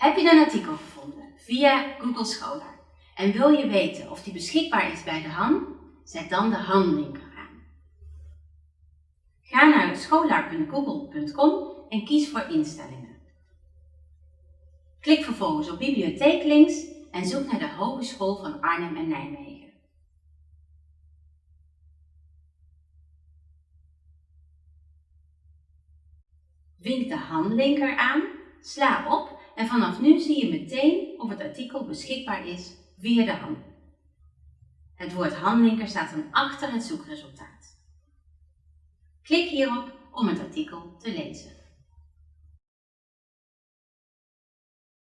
Heb je een artikel gevonden via Google Scholar en wil je weten of die beschikbaar is bij de HAN? Zet dan de HAN-linker aan. Ga naar scholar.google.com en kies voor instellingen. Klik vervolgens op bibliotheeklinks en zoek naar de Hogeschool van Arnhem en Nijmegen. Vink de handlinker aan, sla op en vanaf nu zie je meteen of het artikel beschikbaar is via de hand. Het woord handlinker staat dan achter het zoekresultaat. Klik hierop om het artikel te lezen.